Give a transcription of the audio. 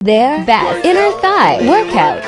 Their back, inner thigh workout.